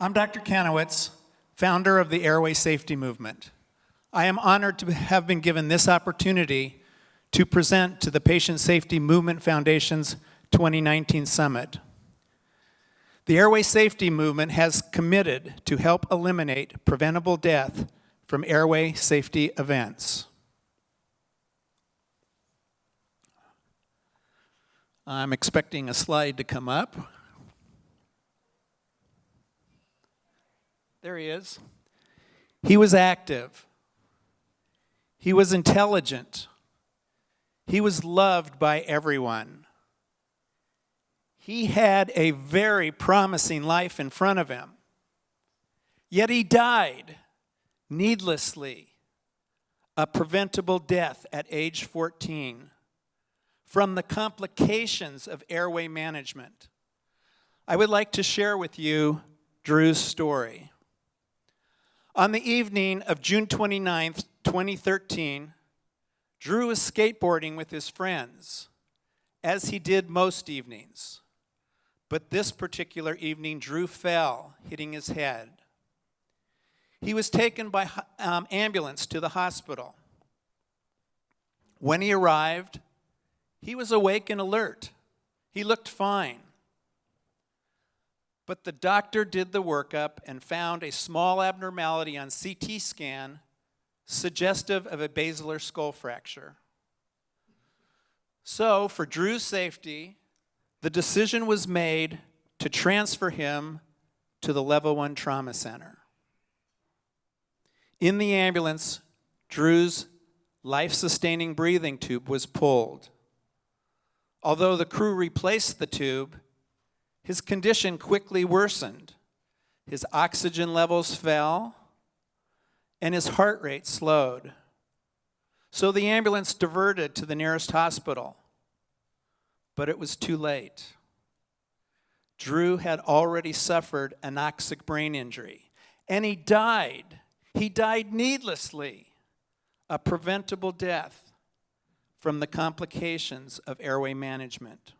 I'm Dr. Kanowitz, founder of the Airway Safety Movement. I am honored to have been given this opportunity to present to the Patient Safety Movement Foundation's 2019 Summit. The Airway Safety Movement has committed to help eliminate preventable death from airway safety events. I'm expecting a slide to come up. There he is. He was active. He was intelligent. He was loved by everyone. He had a very promising life in front of him. Yet he died needlessly, a preventable death at age 14 from the complications of airway management. I would like to share with you Drew's story. On the evening of June 29, 2013, Drew was skateboarding with his friends, as he did most evenings. But this particular evening, Drew fell, hitting his head. He was taken by um, ambulance to the hospital. When he arrived, he was awake and alert. He looked fine. But the doctor did the workup and found a small abnormality on CT scan suggestive of a basilar skull fracture. So, for Drew's safety, the decision was made to transfer him to the Level 1 Trauma Center. In the ambulance, Drew's life-sustaining breathing tube was pulled. Although the crew replaced the tube, his condition quickly worsened. His oxygen levels fell, and his heart rate slowed. So the ambulance diverted to the nearest hospital, but it was too late. Drew had already suffered anoxic brain injury, and he died he died needlessly, a preventable death from the complications of airway management.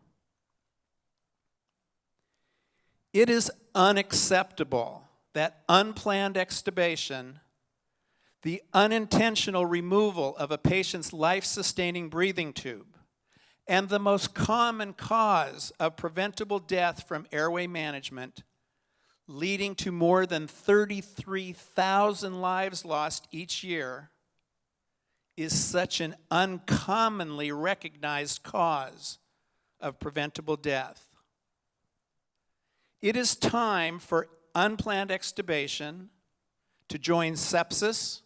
It is unacceptable that unplanned extubation, the unintentional removal of a patient's life-sustaining breathing tube, and the most common cause of preventable death from airway management leading to more than 33,000 lives lost each year, is such an uncommonly recognized cause of preventable death. It is time for unplanned extubation to join sepsis,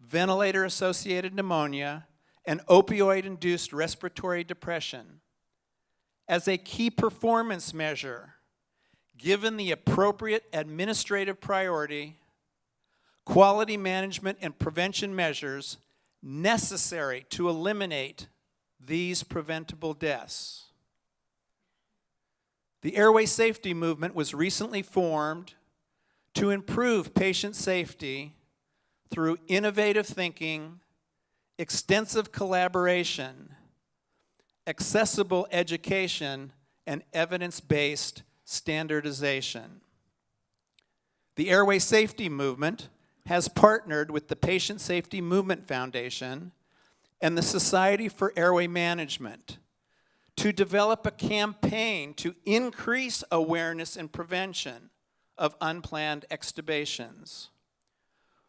ventilator-associated pneumonia, and opioid-induced respiratory depression as a key performance measure given the appropriate administrative priority, quality management and prevention measures necessary to eliminate these preventable deaths. The airway safety movement was recently formed to improve patient safety through innovative thinking, extensive collaboration, accessible education, and evidence-based standardization. The Airway Safety Movement has partnered with the Patient Safety Movement Foundation and the Society for Airway Management to develop a campaign to increase awareness and prevention of unplanned extubations.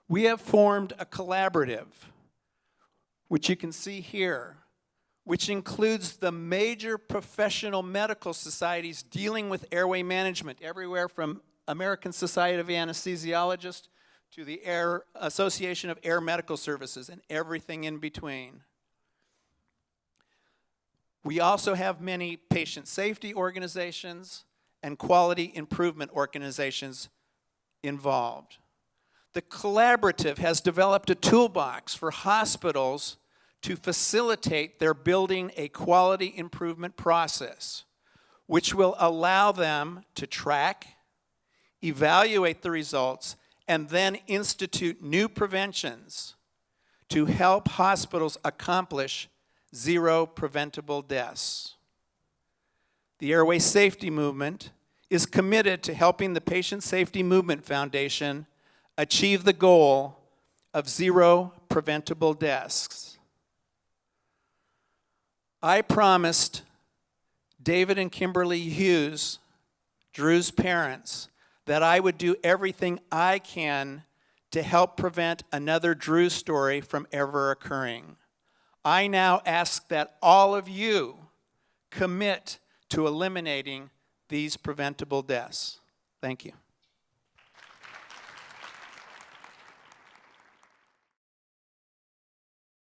We have formed a collaborative, which you can see here, which includes the major professional medical societies dealing with airway management, everywhere from American Society of Anesthesiologists to the Air Association of Air Medical Services and everything in between. We also have many patient safety organizations and quality improvement organizations involved. The collaborative has developed a toolbox for hospitals to facilitate their building a quality improvement process, which will allow them to track, evaluate the results, and then institute new preventions to help hospitals accomplish zero preventable deaths. The airway safety movement is committed to helping the Patient Safety Movement Foundation achieve the goal of zero preventable deaths. I promised David and Kimberly Hughes, Drew's parents, that I would do everything I can to help prevent another Drew story from ever occurring. I now ask that all of you commit to eliminating these preventable deaths. Thank you.